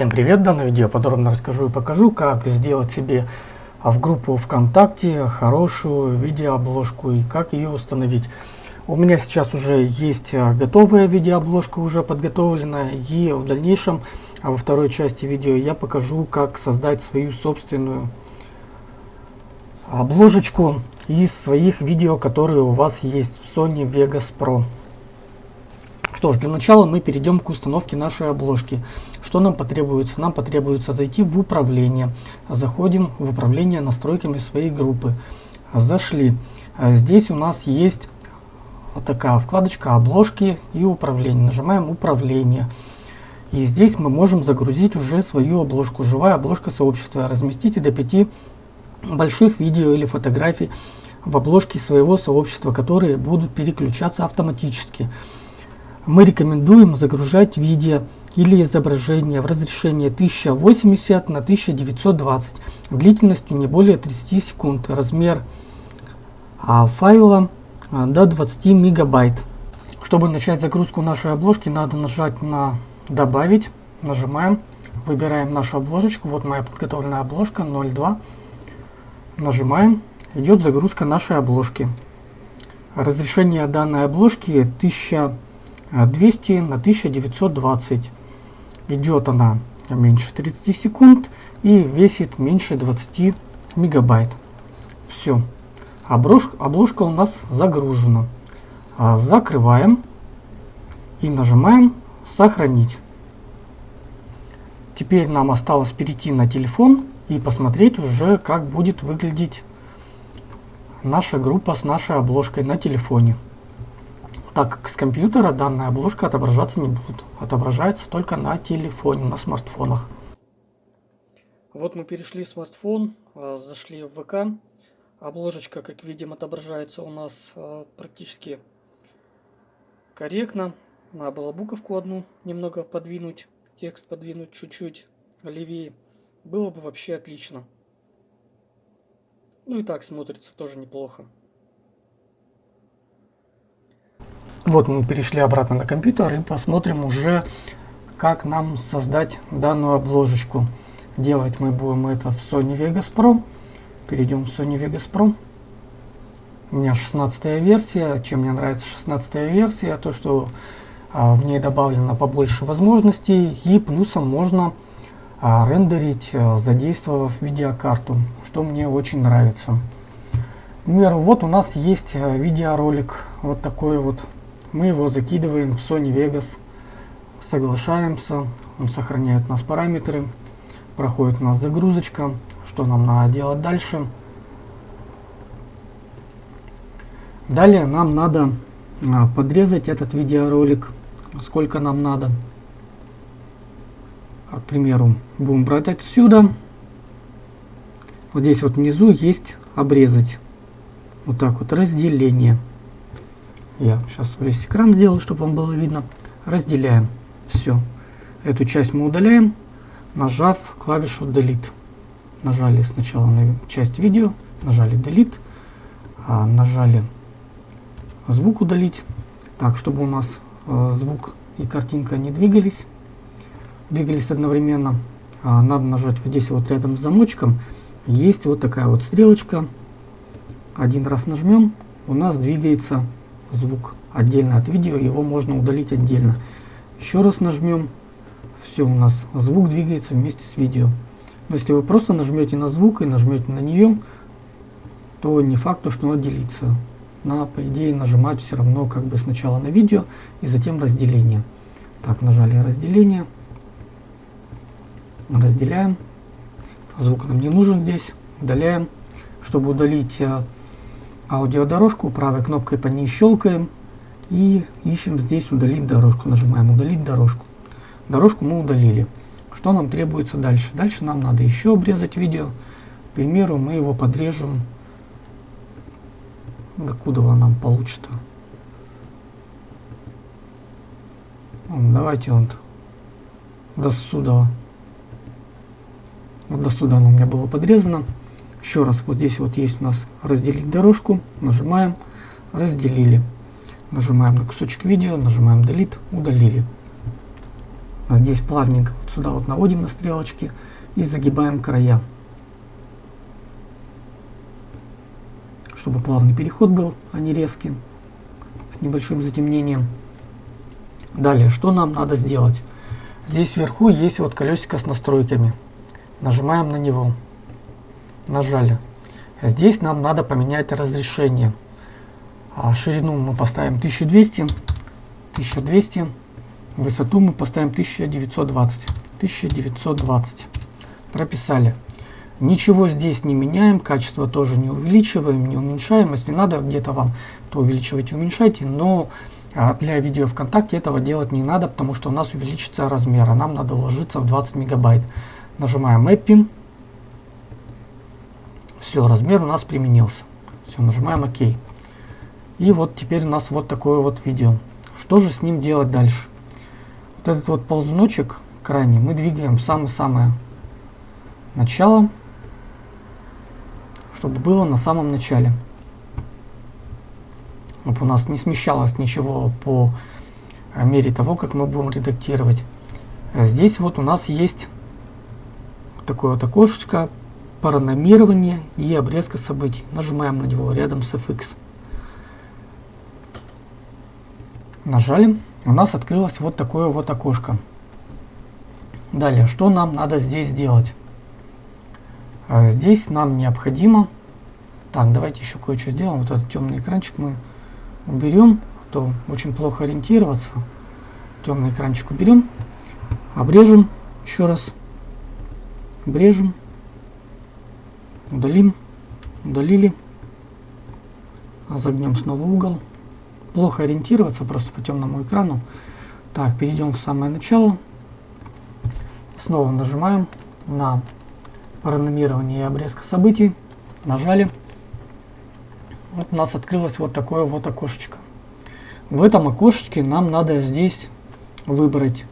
Всем привет! В данном видео подробно расскажу и покажу, как сделать себе в группу ВКонтакте хорошую видеообложку и как ее установить. У меня сейчас уже есть а, готовая видеообложка, уже подготовленная, и в дальнейшем, а во второй части видео, я покажу, как создать свою собственную обложечку из своих видео, которые у вас есть в Sony Vegas Pro. Что ж, для начала мы перейдем к установке нашей обложки. Что нам потребуется? Нам потребуется зайти в управление. Заходим в управление настройками своей группы. Зашли. Здесь у нас есть вот такая вкладочка обложки и управление. Нажимаем управление. И здесь мы можем загрузить уже свою обложку. Живая обложка сообщества. Разместите до 5 больших видео или фотографий в обложке своего сообщества, которые будут переключаться автоматически мы рекомендуем загружать видео или изображение в разрешении 1080 на 1920 длительностью не более 30 секунд, размер а, файла а, до 20 мегабайт. Чтобы начать загрузку нашей обложки, надо нажать на «Добавить», нажимаем, выбираем нашу обложечку, вот моя подготовленная обложка 02, нажимаем, идет загрузка нашей обложки. Разрешение данной обложки 1000 200 на 1920. Идет она меньше 30 секунд и весит меньше 20 мегабайт. Все. Обложка, обложка у нас загружена. А, закрываем и нажимаем «Сохранить». Теперь нам осталось перейти на телефон и посмотреть уже, как будет выглядеть наша группа с нашей обложкой на телефоне так как с компьютера данная обложка отображаться не будет. Отображается только на телефоне, на смартфонах. Вот мы перешли в смартфон, а, зашли в ВК. Обложечка, как видим, отображается у нас а, практически корректно. Надо было буковку одну немного подвинуть, текст подвинуть чуть-чуть левее. Было бы вообще отлично. Ну и так смотрится тоже неплохо. Вот мы перешли обратно на компьютер и посмотрим уже, как нам создать данную обложечку. Делать мы будем это в Sony Vegas Pro. Перейдем в Sony Vegas Pro. У меня 16 версия. Чем мне нравится 16 версия, то что а, в ней добавлено побольше возможностей и плюсом можно а, рендерить, а, задействовав видеокарту, что мне очень нравится. К примеру, вот у нас есть а, видеоролик, вот такой вот мы его закидываем в Sony Vegas, соглашаемся, он сохраняет у нас параметры, проходит у нас загрузочка, что нам надо делать дальше. Далее нам надо а, подрезать этот видеоролик, сколько нам надо. А, к примеру, будем брать отсюда. Вот здесь вот внизу есть обрезать. Вот так вот разделение. Я сейчас весь экран сделаю, чтобы вам было видно. Разделяем. Все. Эту часть мы удаляем, нажав клавишу Delete. Нажали сначала на часть видео, нажали Delete, а нажали звук удалить. Так, чтобы у нас э, звук и картинка не двигались, двигались одновременно, а, надо нажать вот здесь вот рядом с замочком. Есть вот такая вот стрелочка. Один раз нажмем, у нас двигается звук отдельно от видео, его можно удалить отдельно. Еще раз нажмем, все у нас звук двигается вместе с видео. Но если вы просто нажмете на звук и нажмете на нее, то не факт, что он отделится. Надо, по идее, нажимать все равно как бы сначала на видео и затем разделение. Так, нажали разделение. Разделяем. Звук нам не нужен здесь. Удаляем. Чтобы удалить э, аудиодорожку, правой кнопкой по ней щелкаем и ищем здесь удалить дорожку. Нажимаем удалить дорожку. Дорожку мы удалили. Что нам требуется дальше? Дальше нам надо еще обрезать видео. К примеру, мы его подрежем. Докуда нам получится? Давайте вот до сюда. Вот до сюда оно у меня было подрезано. Еще раз, вот здесь вот есть у нас разделить дорожку, нажимаем, разделили. Нажимаем на кусочек видео, нажимаем Delete, удалили. Здесь плавненько вот сюда вот наводим на стрелочки и загибаем края. Чтобы плавный переход был, а не резкий, с небольшим затемнением. Далее, что нам надо сделать? Здесь вверху есть вот колесико с настройками. Нажимаем на него. Нажали. Здесь нам надо поменять разрешение. А ширину мы поставим 1200. 1200. Высоту мы поставим 1920. 1920. Прописали. Ничего здесь не меняем, качество тоже не увеличиваем, не уменьшаем. Если надо где-то вам, то увеличивайте, уменьшайте. Но а, для видео ВКонтакте этого делать не надо, потому что у нас увеличится размер, а нам надо уложиться в 20 мегабайт. Нажимаем Mapping. Все, размер у нас применился. Все, нажимаем ОК. И вот теперь у нас вот такое вот видео. Что же с ним делать дальше? Вот этот вот ползуночек крайний мы двигаем в самое-самое начало, чтобы было на самом начале. Чтобы у нас не смещалось ничего по мере того, как мы будем редактировать. Здесь вот у нас есть такое вот окошечко паранормирование и обрезка событий. Нажимаем на него рядом с FX. Нажали. У нас открылось вот такое вот окошко. Далее, что нам надо здесь сделать? А здесь нам необходимо... Так, давайте еще кое-что сделаем. Вот этот темный экранчик мы уберем, а то очень плохо ориентироваться. Темный экранчик уберем, обрежем еще раз, обрежем, удалим, удалили, загнем снова угол. Плохо ориентироваться просто по темному экрану. Так, перейдем в самое начало. Снова нажимаем на параномирование и обрезка событий. Нажали. Вот у нас открылось вот такое вот окошечко. В этом окошечке нам надо здесь выбрать.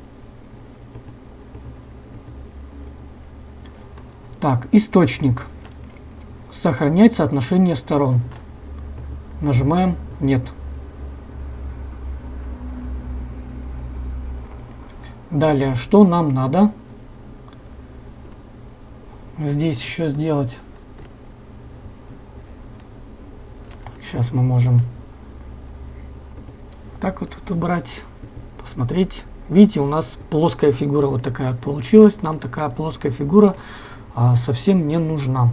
Так, источник. Сохранять соотношение сторон. Нажимаем «Нет». Далее, что нам надо? Здесь еще сделать Сейчас мы можем так вот тут убрать, посмотреть. Видите, у нас плоская фигура вот такая получилась. Нам такая плоская фигура а, совсем не нужна.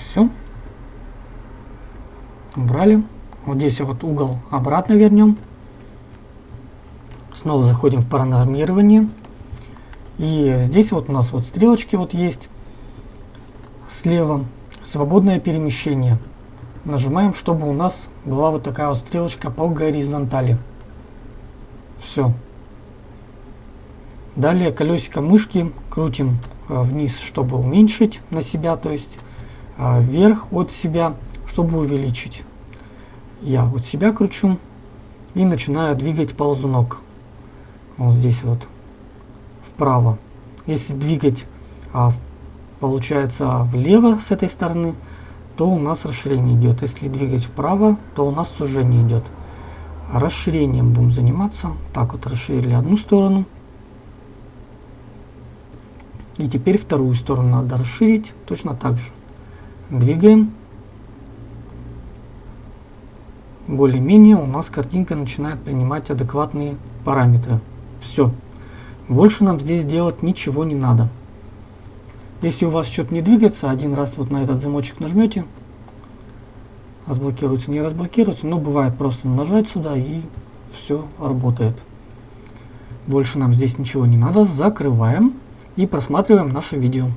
Все. Убрали. Вот здесь вот угол обратно вернем. Снова заходим в паранормирование. И здесь вот у нас вот стрелочки вот есть слева. Свободное перемещение. Нажимаем, чтобы у нас была вот такая вот стрелочка по горизонтали. Все. Далее колесико мышки крутим э, вниз, чтобы уменьшить на себя, то есть вверх от себя, чтобы увеличить. Я вот себя кручу и начинаю двигать ползунок. Вот здесь вот вправо. Если двигать а, получается влево с этой стороны, то у нас расширение идет. Если двигать вправо, то у нас сужение идет. Расширением будем заниматься. Так вот расширили одну сторону. И теперь вторую сторону надо расширить точно так же. Двигаем. Более-менее у нас картинка начинает принимать адекватные параметры. Все. Больше нам здесь делать ничего не надо. Если у вас что-то не двигается, один раз вот на этот замочек нажмете, разблокируется, не разблокируется, но бывает просто нажать сюда и все работает. Больше нам здесь ничего не надо, закрываем и просматриваем наше видео.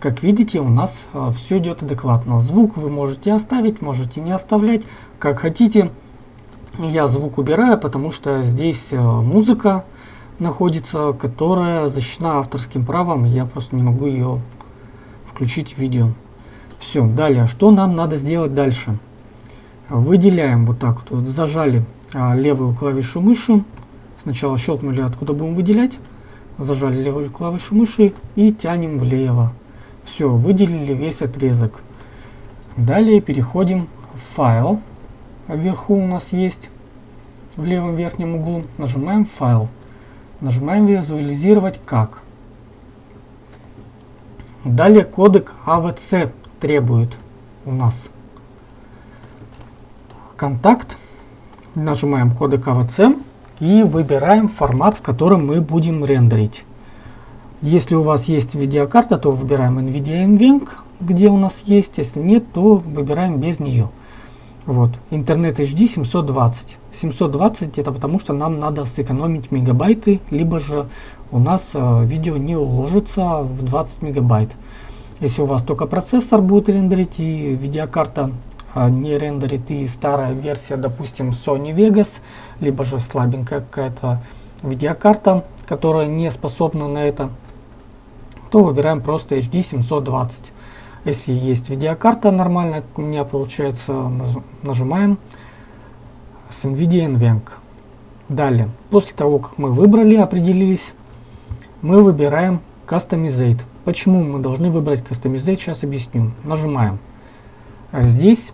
Как видите, у нас а, все идет адекватно. Звук вы можете оставить, можете не оставлять, как хотите. Я звук убираю, потому что здесь а, музыка, находится, которая защищена авторским правом. Я просто не могу ее включить в видео. Все, далее, что нам надо сделать дальше? Выделяем вот так вот, зажали а, левую клавишу мыши. Сначала щелкнули, откуда будем выделять. Зажали левую клавишу мыши и тянем влево. Все, выделили весь отрезок. Далее переходим в файл. Вверху у нас есть в левом верхнем углу, нажимаем «Файл», нажимаем «Визуализировать как». Далее кодек AVC требует у нас контакт, нажимаем кодек AVC и выбираем формат, в котором мы будем рендерить. Если у вас есть видеокарта, то выбираем NVIDIA NVENC, где у нас есть. Если нет, то выбираем без нее. Вот, интернет HD 720. 720 это потому, что нам надо сэкономить мегабайты, либо же у нас э, видео не уложится в 20 мегабайт. Если у вас только процессор будет рендерить и видеокарта э, не рендерит и старая версия, допустим, Sony Vegas, либо же слабенькая какая-то видеокарта, которая не способна на это, то выбираем просто HD 720. Если есть видеокарта нормальная, у меня получается, нажимаем с NVIDIA NVENC. Далее, после того, как мы выбрали, определились, мы выбираем Customizate. Почему мы должны выбрать Customizate, сейчас объясню. Нажимаем. А здесь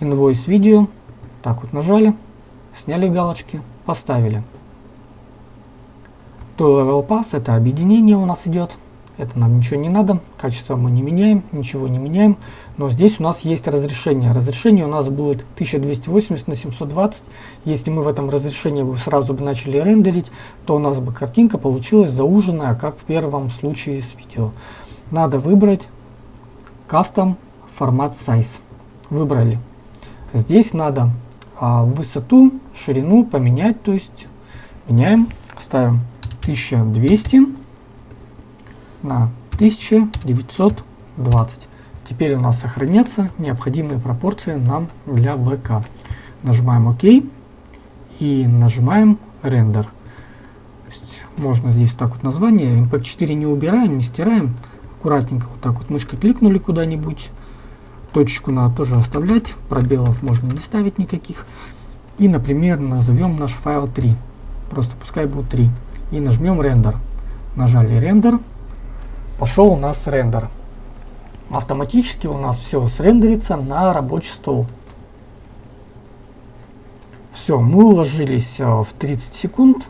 Invoice Video. Так вот нажали, сняли галочки, поставили. То Level Pass это объединение у нас идет. Это нам ничего не надо. Качество мы не меняем, ничего не меняем. Но здесь у нас есть разрешение. Разрешение у нас будет 1280 на 720. Если мы в этом разрешении сразу бы начали рендерить, то у нас бы картинка получилась зауженная, как в первом случае с видео. Надо выбрать Custom формат Size. Выбрали. Здесь надо а, высоту, ширину поменять, то есть меняем, ставим 1200 на 1920. Теперь у нас сохранятся необходимые пропорции нам для ВК. Нажимаем ОК и нажимаем рендер. можно здесь так вот название. MP4 не убираем, не стираем. Аккуратненько вот так вот мышкой кликнули куда-нибудь. Точечку надо тоже оставлять. Пробелов можно не ставить никаких. И, например, назовем наш файл 3. Просто пускай будет 3 и нажмем рендер. Нажали рендер, пошел у нас рендер. Автоматически у нас все срендерится на рабочий стол. Все, мы уложились э, в 30 секунд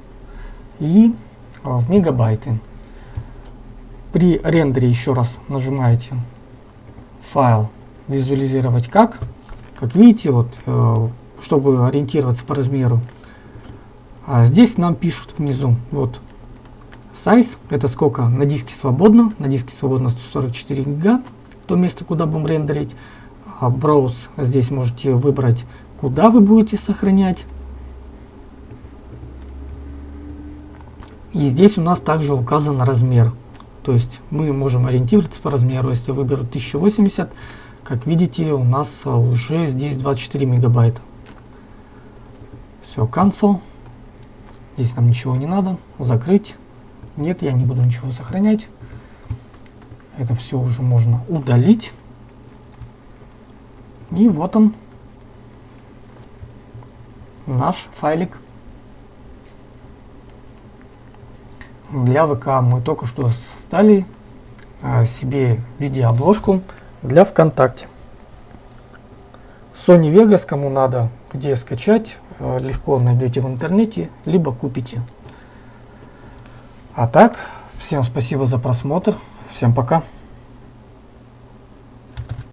и э, в мегабайты. При рендере еще раз нажимаете файл визуализировать как. Как видите, вот, э, чтобы ориентироваться по размеру, а здесь нам пишут внизу, вот, size, это сколько на диске свободно, на диске свободно 144 гига, то место, куда будем рендерить. А browse, здесь можете выбрать, куда вы будете сохранять. И здесь у нас также указан размер. То есть мы можем ориентироваться по размеру. Если выберу 1080, как видите, у нас уже здесь 24 мегабайта. Все, cancel. Здесь нам ничего не надо. Закрыть. Нет, я не буду ничего сохранять. Это все уже можно удалить. И вот он. Наш файлик. Для ВК мы только что создали а, себе видеообложку для ВКонтакте. Sony Vegas, кому надо, где скачать, легко найдете в интернете, либо купите. А так, всем спасибо за просмотр, всем пока.